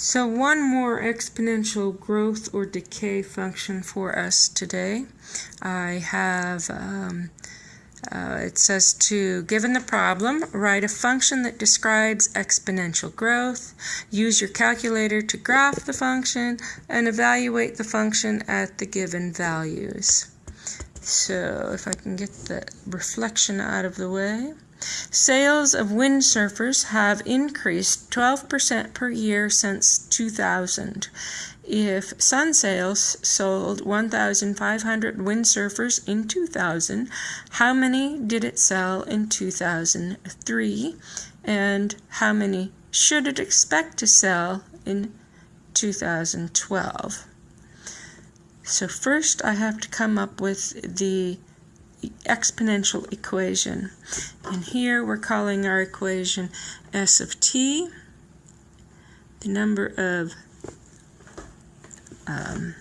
So one more exponential growth or decay function for us today. I have, um, uh, it says to, given the problem, write a function that describes exponential growth. Use your calculator to graph the function and evaluate the function at the given values. So if I can get the reflection out of the way. Sales of windsurfers have increased 12% per year since 2000. If Sunsales sold 1,500 windsurfers in 2000, how many did it sell in 2003? And how many should it expect to sell in 2012? So first I have to come up with the exponential equation. And here we're calling our equation S of t, the number of um,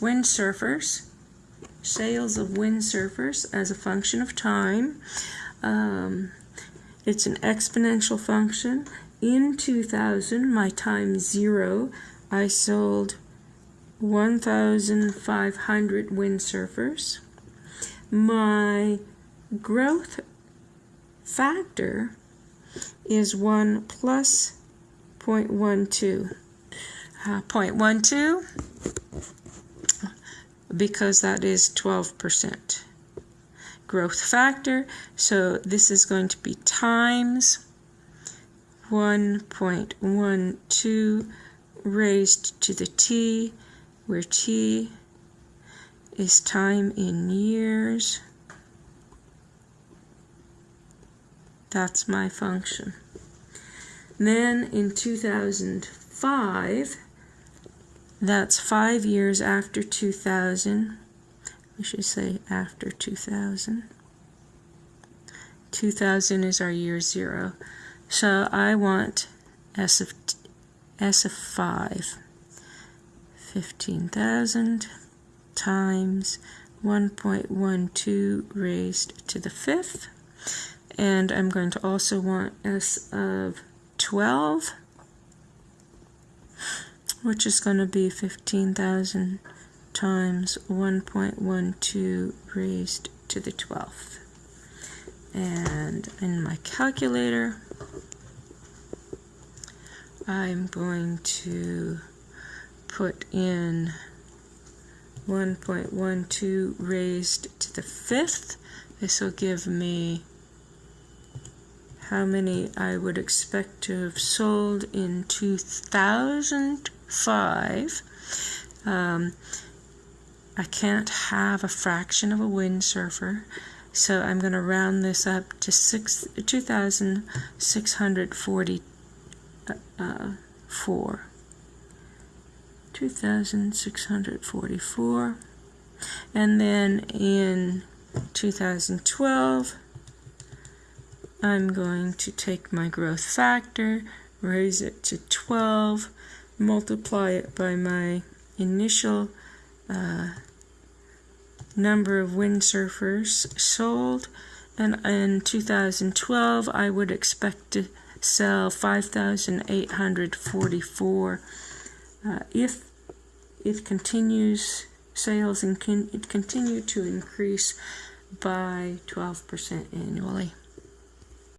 windsurfers, sales of windsurfers as a function of time. Um, it's an exponential function. In 2000, my time zero, I sold 1,500 windsurfers my growth factor is 1 plus 0.12. Uh, 0.12 because that is 12% growth factor. So this is going to be times 1.12 raised to the t, where t is time in years. That's my function. Then in 2005, that's five years after 2000. We should say after 2000. 2000 is our year zero. So I want S of, S of 5. 15,000 times 1.12 raised to the fifth. And I'm going to also want S of 12, which is going to be 15,000 times 1.12 raised to the 12th. And in my calculator, I'm going to put in 1.12 raised to the fifth. This will give me how many I would expect to have sold in 2005. Um, I can't have a fraction of a windsurfer, so I'm going to round this up to six, 2,644. Uh, 2,644. And then in 2012, I'm going to take my growth factor, raise it to 12, multiply it by my initial uh, number of windsurfers sold, and in 2012 I would expect to sell 5,844 uh, if it continues sales and can it continue to increase by 12% annually.